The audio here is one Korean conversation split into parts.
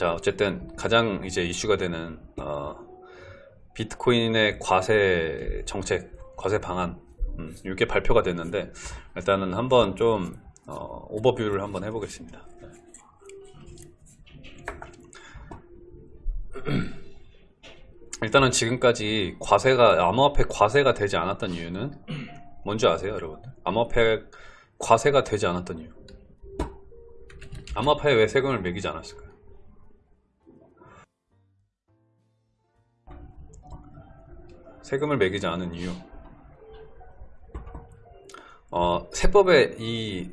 자 어쨌든 가장 이제 이슈가 되는 어, 비트코인의 과세 정책, 과세 방안 음, 이게 발표가 됐는데 일단은 한번 좀 어, 오버뷰를 한번 해보겠습니다. 일단은 지금까지 과세가 암호화폐 과세가 되지 않았던 이유는 뭔지 아세요, 여러분들? 암호화폐 과세가 되지 않았던 이유. 암호화폐에 왜 세금을 매기지 않았을까요? 세금을 매기지 않은 이유. 어, 세법의 이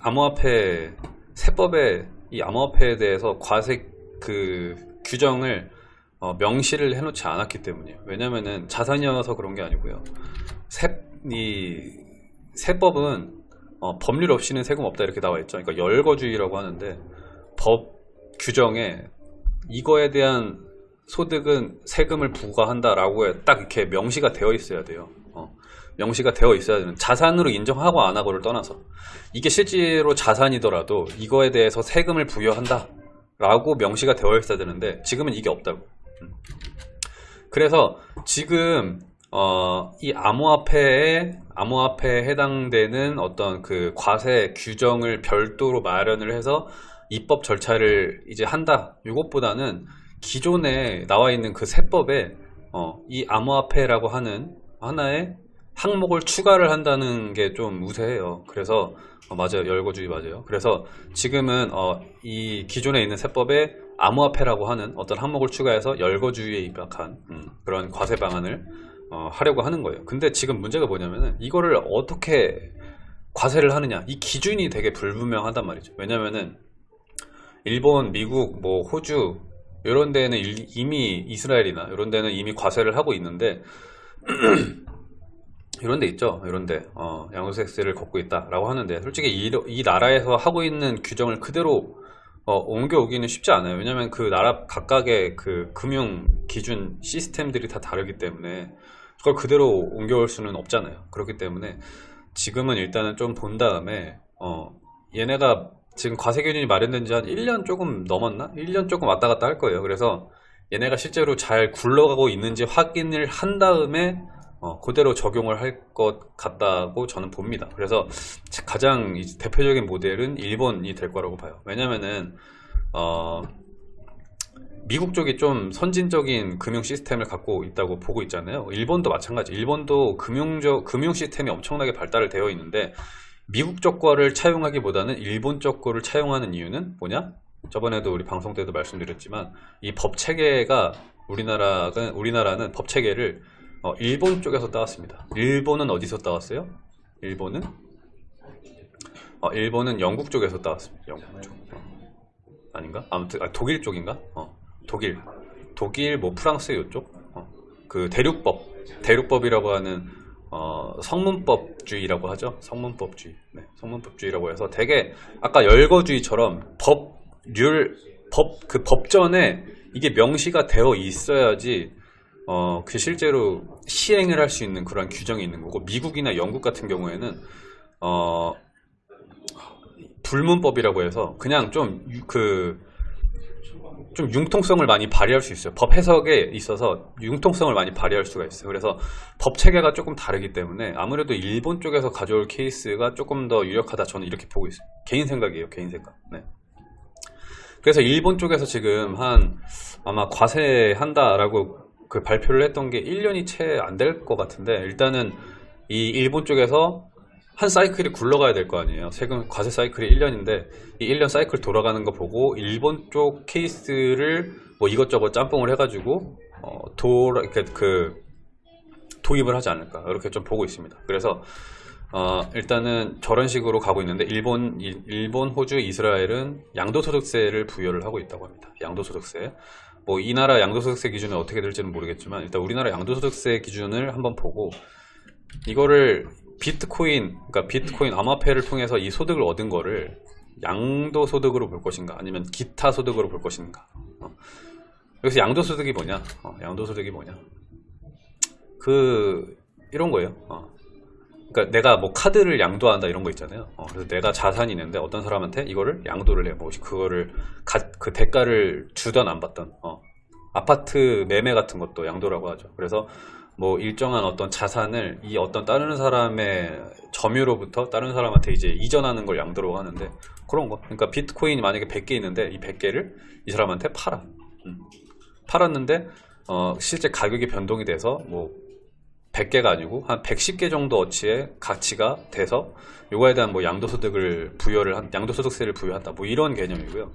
암호화폐 세법의 이 암호화폐에 대해서 과세 그 규정을 어, 명시를 해놓지 않았기 때문이에요. 왜냐면은 자산이어서 그런 게 아니고요. 세, 이 세법은 어, 법률 없이는 세금 없다 이렇게 나와 있죠. 그러니까 열거주의라고 하는데 법 규정에 이거에 대한 소득은 세금을 부과한다라고 딱 이렇게 명시가 되어 있어야 돼요. 어, 명시가 되어 있어야 되는 자산으로 인정하고 안 하고를 떠나서 이게 실제로 자산이더라도 이거에 대해서 세금을 부여한다 라고 명시가 되어 있어야 되는데 지금은 이게 없다고 음. 그래서 지금 어, 이 암호화폐에 암호화폐에 해당되는 어떤 그 과세 규정을 별도로 마련을 해서 입법 절차를 이제 한다 이것보다는 기존에 나와 있는 그 세법에 어, 이 암호화폐라고 하는 하나의 항목을 추가를 한다는 게 좀 우세해요. 그래서 어, 맞아요. 열거주의 맞아요. 그래서 지금은 어, 이 기존에 있는 세법에 암호화폐라고 하는 어떤 항목을 추가해서 열거주의에 입각한 음, 그런 과세 방안을 어, 하려고 하는 거예요. 근데 지금 문제가 뭐냐면은 이거를 어떻게 과세를 하느냐 이 기준이 되게 불분명하단 말이죠. 왜냐면은 일본, 미국, 뭐 호주 이런 데는 이미 이스라엘이나 이런 데는 이미 과세를 하고 있는데 이런 데 있죠? 이런 데. 어, 양도세를 걷고 있다 라고 하는데 솔직히 이, 이, 나라에서 하고 있는 규정을 그대로 어, 옮겨오기는 쉽지 않아요. 왜냐면 그 나라 각각의 그 금융 기준 시스템들이 다 다르기 때문에 그걸 그대로 옮겨올 수는 없잖아요. 그렇기 때문에 지금은 일단은 좀 본 다음에 어, 얘네가 지금 과세 기준이 마련된 지 한 1년 조금 넘었나? 1년 조금 왔다 갔다 할 거예요 그래서 얘네가 실제로 잘 굴러가고 있는지 확인을 한 다음에 어, 그대로 적용을 할 것 같다고 저는 봅니다. 그래서 가장 대표적인 모델은 일본이 될 거라고 봐요. 왜냐면은 어, 미국 쪽이 좀 선진적인 금융 시스템을 갖고 있다고 보고 있잖아요. 일본도 마찬가지. 일본도 금융적 금융 시스템이 엄청나게 발달을 되어 있는데 미국 쪽 거를 차용하기보다는 일본 쪽 거를 차용하는 이유는 뭐냐? 저번에도 우리 방송 때도 말씀드렸지만 이 법 체계가 우리나라는 우리나라는 법 체계를 어, 일본 쪽에서 따왔습니다. 일본은 어디서 따왔어요? 일본은 어, 일본은 영국 쪽에서 따왔습니다. 영국 쪽. 어. 아닌가? 아무튼 아, 독일 쪽인가? 어, 독일, 독일 뭐 프랑스 이쪽. 어. 그 대륙법, 대륙법이라고 하는 어, 성문법주의라고 하죠. 성문법주의. 네, 성문법주의라고 해서 되게 아까 열거주의처럼 법률 법 그 법전에 이게 명시가 되어 있어야지 어, 그 실제로 시행을 할 수 있는 그런 규정이 있는 거고 미국이나 영국 같은 경우에는 어, 불문법이라고 해서 그냥 좀 그 좀 융통성을 많이 발휘할 수 있어요. 법 해석에 있어서 융통성을 많이 발휘할 수가 있어요. 그래서 법 체계가 조금 다르기 때문에 아무래도 일본 쪽에서 가져올 케이스가 조금 더 유력하다 저는 이렇게 보고 있어요. 개인 생각이에요. 개인 생각. 네. 그래서 일본 쪽에서 지금 한 아마 과세한다라고 그 발표를 했던 게 1년이 채 안 될 것 같은데 일단은 이 일본 쪽에서 한 사이클이 굴러가야 될 거 아니에요. 세금 과세 사이클이 1년인데 이 1년 사이클 돌아가는 거 보고 일본 쪽 케이스를 뭐 이것저것 짬뽕을 해가지고 어, 도, 그, 그 도입을 하지 않을까. 이렇게 좀 보고 있습니다. 그래서 어, 일단은 저런 식으로 가고 있는데 일본, 일 본, 호주, 이스라엘은 양도소득세를 부여를 하고 있다고 합니다. 양도소득세. 뭐 이 나라 양도소득세 기준은 어떻게 될지는 모르겠지만 일단 우리나라 양도소득세 기준을 한번 보고 이거를 비트코인 그러니까 비트코인 암호화폐를 통해서 이 소득을 얻은 거를 양도 소득으로 볼 것인가 아니면 기타 소득으로 볼 것인가 어. 여기서 양도 소득이 뭐냐 어, 양도 소득이 뭐냐 그 이런 거예요 어. 그러니까 내가 뭐 카드를 양도한다 이런 거 있잖아요. 어, 그래서 내가 자산이 있는데 어떤 사람한테 이거를 양도를 해. 뭐 그거를 가- 그 대가를 주던 안 받던. 어. 아파트 매매 같은 것도 양도라고 하죠. 그래서 뭐 일정한 어떤 자산을 이 어떤 다른 사람의 점유로부터 다른 사람한테 이제 이전하는 걸 양도라고 하는데 그런 거. 그러니까 비트코인이 만약에 100개 있는데 이 100개를 이 사람한테 팔아. 음. 팔았는데 어, 실제 가격이 변동이 돼서 뭐 100개가 아니고 한 110개 정도 어치의 가치가 돼서 요거에 대한 뭐 양도소득을 부여를 한 양도소득세를 부여한다 뭐 이런 개념이고요.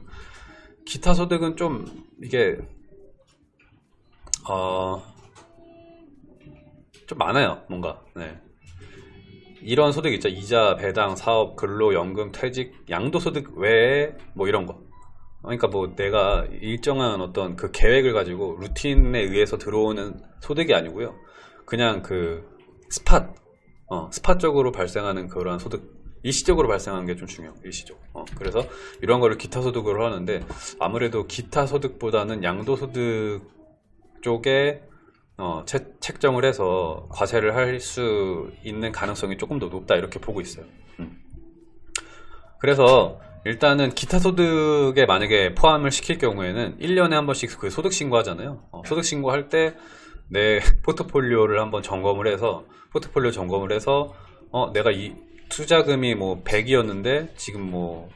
기타 소득은 좀 이게 어, 좀 많아요 뭔가 네. 이런 소득 있죠 이자 배당 사업 근로 연금 퇴직 양도소득 외에 뭐 이런 거 그러니까 뭐 내가 일정한 어떤 그 계획을 가지고 루틴에 의해서 들어오는 소득이 아니고요. 그냥 그 스팟, 어, 스팟적으로 발생하는 그러한 소득, 일시적으로 발생하는 게 좀 중요해요. 일시적. 어, 그래서 이런 거를 기타 소득으로 하는데 아무래도 기타 소득보다는 양도 소득 쪽에 어, 채- 책정을 해서 과세를 할 수 있는 가능성이 조금 더 높다 이렇게 보고 있어요. 음. 그래서 일단은 기타 소득에 만약에 포함을 시킬 경우에는 1년에 한 번씩 그 소득 신고하잖아요. 어, 소득 신고할 때 내 포트폴리오를 한번 점검을 해서 포트폴리오 점검을 해서 어, 내가 이 투자금이 뭐 100이었는데 지금 뭐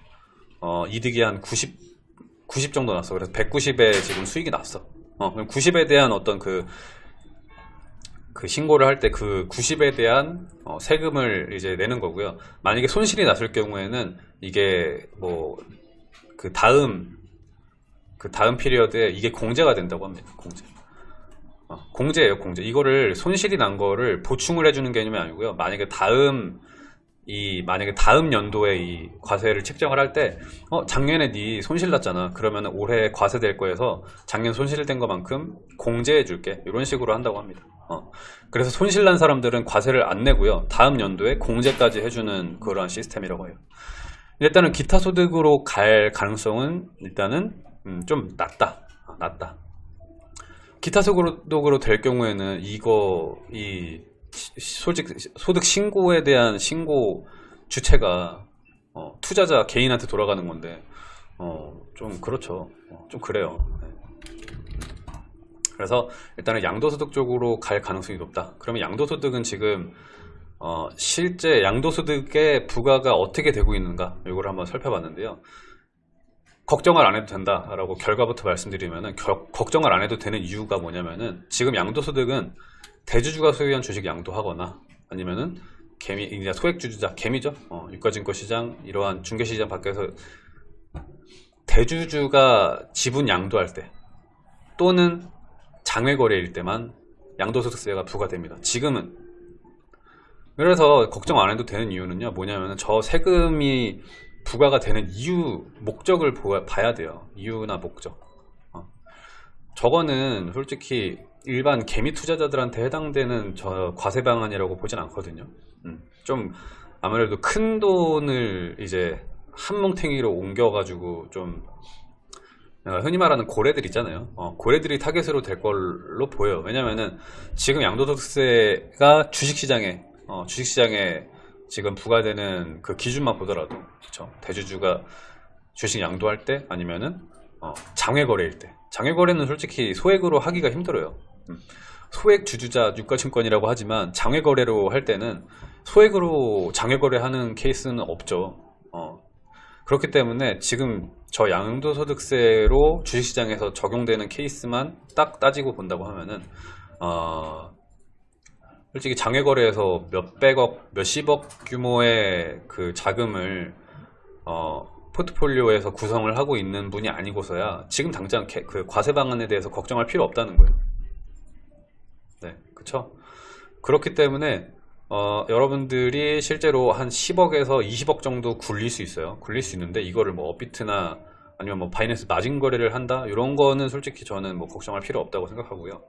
어, 이득이 한 90, 90 정도 났어. 그래서 190에 지금 수익이 났어. 어, 그럼 90에 대한 어떤 그, 그 신고를 할 때 그 90에 대한 어, 세금을 이제 내는 거고요. 만약에 손실이 났을 경우에는 이게 뭐 그 다음 그 다음 피리어드에 이게 공제가 된다고 합니다. 공제. 어, 공제예요, 공제. 이거를 손실이 난 거를 보충을 해주는 개념이 아니고요. 만약에 다음 이 만약에 다음 연도에 이 과세를 책정을 할 때 어, 작년에 네 손실 났잖아. 그러면 올해 과세 될 거에서 작년 손실된 것만큼 공제해 줄게. 이런 식으로 한다고 합니다. 어. 그래서 손실 난 사람들은 과세를 안 내고요. 다음 연도에 공제까지 해주는 그러한 시스템이라고 해요. 일단은 기타 소득으로 갈 가능성은 일단은 음, 좀 낮다. 어, 낮다. 기타 소득으로 될 경우에는 이거 이 시- 솔직 소득 신고에 대한 신고 주체가 어, 투자자 개인한테 돌아가는 건데 어, 좀 그렇죠. 어, 좀 그래요. 네. 그래서 일단은 양도소득 쪽으로 갈 가능성이 높다. 그러면 양도소득은 지금 어, 실제 양도소득의 부과가 어떻게 되고 있는가 이걸 한번 살펴봤는데요. 걱정을 안 해도 된다라고 결과부터 말씀드리면은 겨- 걱정을 안 해도 되는 이유가 뭐냐면은 지금 양도소득은 대주주가 소유한 주식 양도하거나 아니면은 개미 이제 소액 주주자 개미죠? 어, 유가증권 시장 이러한 중개 시장 밖에서 대주주가 지분 양도할 때 또는 장외거래일 때만 양도소득세가 부과됩니다. 지금은. 그래서 걱정 안 해도 되는 이유는요 뭐냐면은 저 세금이 부과가 되는 이유 목적을 보아- 봐야 돼요. 이유나 목적. 어. 저거는 솔직히 일반 개미 투자자들한테 해당되는 저 과세 방안이라고 보진 않거든요. 음, 좀 아무래도 큰 돈을 이제 한 뭉탱이로 옮겨가지고 좀 어, 흔히 말하는 고래들 있잖아요. 어, 고래들이 타겟으로 될 걸로 보여요. 왜냐면은 지금 양도소득세가 주식시장에 어, 주식시장에 지금 부과되는 그 기준만 보더라도 그쵸? 대주주가 주식 양도할 때 아니면은 어, 장외거래일 때 장외거래는 솔직히 소액으로 하기가 힘들어요. 음. 소액 주주자 유가증권이라고 하지만 장외거래로 할 때는 소액으로 장외거래하는 케이스는 없죠. 어. 그렇기 때문에 지금 저 양도소득세로 주식시장에서 적용되는 케이스만 딱 따지고 본다고 하면은 어, 솔직히 장외거래에서 몇백억, 몇십억 규모의 그 자금을 어, 포트폴리오에서 구성을 하고 있는 분이 아니고서야 지금 당장 개- 그 과세 방안에 대해서 걱정할 필요 없다는 거예요. 네, 그쵸? 그렇기 때문에 어, 여러분들이 실제로 한 10억에서 20억 정도 굴릴 수 있어요. 굴릴 수 있는데 이거를 뭐 업비트나 아니면 뭐 바이낸스 마진 거래를 한다 이런 거는 솔직히 저는 뭐 걱정할 필요 없다고 생각하고요.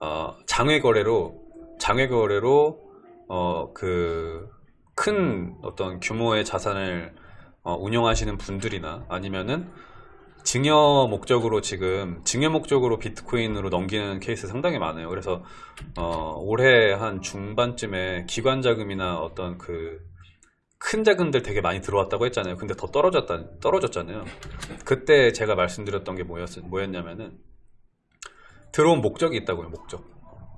어, 장외 거래로 장외 거래로 어, 그 큰 어떤 규모의 자산을 어, 운영하시는 분들이나 아니면은 증여 목적으로 지금 증여 목적으로 비트코인으로 넘기는 케이스 상당히 많아요. 그래서 어, 올해 한 중반쯤에 기관 자금이나 어떤 그 큰 자금들 되게 많이 들어왔다고 했잖아요. 근데 더 떨어졌다 떨어졌잖아요. 그때 제가 말씀드렸던 게 뭐였, 뭐였냐면은 들어온 목적이 있다고요. 목적.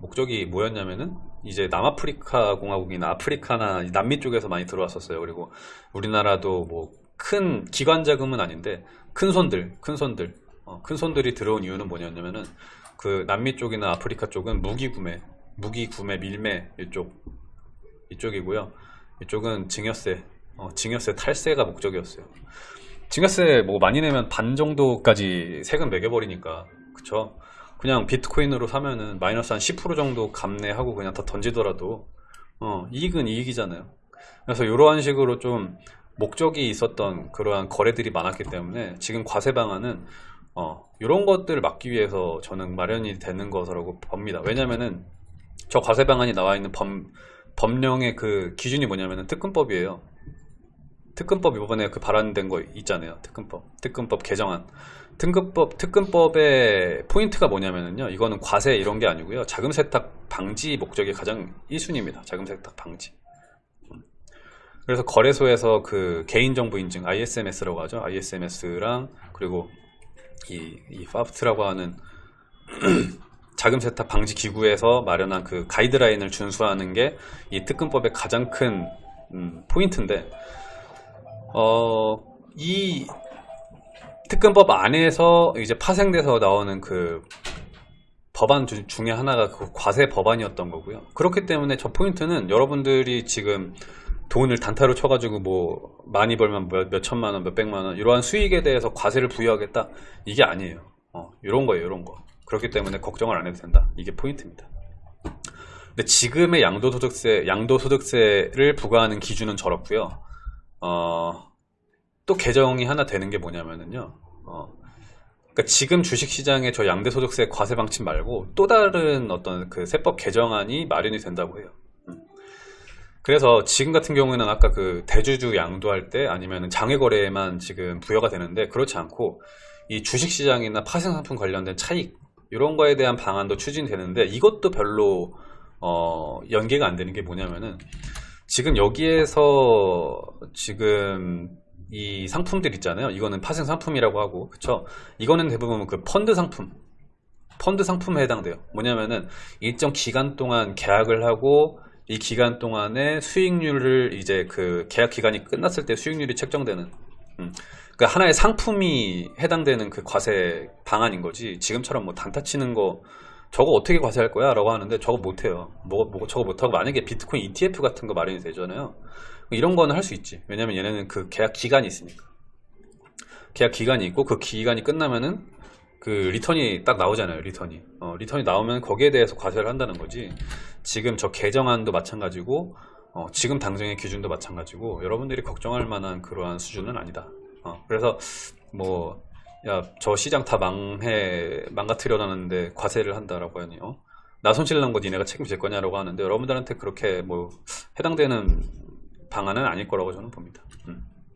목적이 뭐였냐면은 이제 남아프리카 공화국이나 아프리카나 남미 쪽에서 많이 들어왔었어요. 그리고 우리나라도 뭐 큰 기관 자금은 아닌데 큰 손들, 큰 손들, 어, 큰 손들이 들어온 이유는 뭐냐면은 그 남미 쪽이나 아프리카 쪽은 무기 구매, 무기 구매 밀매 이쪽 이쪽이고요. 이쪽은 증여세, 어, 증여세 탈세가 목적이었어요. 증여세 뭐 많이 내면 반 정도까지 세금 매겨버리니까 그쵸? 그냥 비트코인으로 사면은 마이너스 한 10% 정도 감내하고 그냥 다 던지더라도 어, 이익은 이익이잖아요. 그래서 이러한 식으로 좀 목적이 있었던 그러한 거래들이 많았기 때문에 지금 과세 방안은 어, 이런 것들을 막기 위해서 저는 마련이 되는 것이라고 봅니다. 왜냐면은 저 과세 방안이 나와 있는 범, 법령의 그 기준이 뭐냐면은 특근법이에요. 특근법 이번에 그 발안된 거 있잖아요. 특근법. 특근법 개정안. 특근법, 특근법의 포인트가 뭐냐면요. 이거는 과세 이런 게 아니고요. 자금 세탁 방지 목적이 가장 1순위입니다. 자금 세탁 방지. 음. 그래서 거래소에서 그 개인정보 인증, ISMS라고 하죠. ISMS랑 그리고 이, 이 FAFT라고 하는 자금 세탁 방지 기구에서 마련한 그 가이드라인을 준수하는 게 이 특근법의 가장 큰 음, 포인트인데 어, 이 특근법 안에서 이제 파생돼서 나오는 그 법안 주- 중에 하나가 그 과세 법안이었던 거고요. 그렇기 때문에 저 포인트는 여러분들이 지금 돈을 단타로 쳐가지고 뭐 많이 벌면 몇, 몇 천만 원, 몇 백만 원 이러한 수익에 대해서 과세를 부여하겠다 이게 아니에요. 어, 이런 거예요, 이런 거. 그렇기 때문에 걱정을 안 해도 된다. 이게 포인트입니다. 근데 지금의 양도소득세, 양도소득세를 부과하는 기준은 저렇고요. 어, 또 개정이 하나 되는 게 뭐냐면은요. 어, 그러니까 지금 주식시장에 저 양대소득세 과세 방침 말고 또 다른 어떤 그 세법 개정안이 마련이 된다고 해요. 음. 그래서 지금 같은 경우에는 아까 그 대주주 양도할 때 아니면 장외거래에만 지금 부여가 되는데 그렇지 않고 이 주식시장이나 파생상품 관련된 차익 이런 거에 대한 방안도 추진되는데 이것도 별로 어, 연계가 안 되는 게 뭐냐면은 지금 여기에서 지금 이 상품들 있잖아요. 이거는 파생 상품이라고 하고, 그쵸? 이거는 대부분 그 펀드 상품, 펀드 상품에 해당돼요. 뭐냐면은 일정 기간 동안 계약을 하고 이 기간 동안에 수익률을 이제 그 계약 기간이 끝났을 때 수익률이 책정되는, 음. 그 하나의 상품이 해당되는 그 과세 방안인 거지. 지금처럼 뭐 단타 치는 거 저거 어떻게 과세할 거야? 라고 하는데 저거 못해요. 뭐, 뭐, 저거 못하고 만약에 비트코인 ETF 같은 거 마련이 되잖아요. 이런 거는 할 수 있지. 왜냐면 얘네는 그 계약 기간이 있으니까. 계약 기간이 있고 그 기간이 끝나면은 그 return이 딱 나오잖아요. return이. 어, return이 나오면 거기에 대해서 과세를 한다는 거지. 지금 저 개정안도 마찬가지고 어, 지금 당정의 기준도 마찬가지고 여러분들이 걱정할 만한 그러한 수준은 아니다. 어, 그래서 뭐 야, 저 시장 다 망해, 망가뜨려놨는데 과세를 한다라고 하니, 어? 나 손실 난 거 니네가 책임질 거냐라고 하는데, 여러분들한테 그렇게 뭐, 해당되는 방안은 아닐 거라고 저는 봅니다.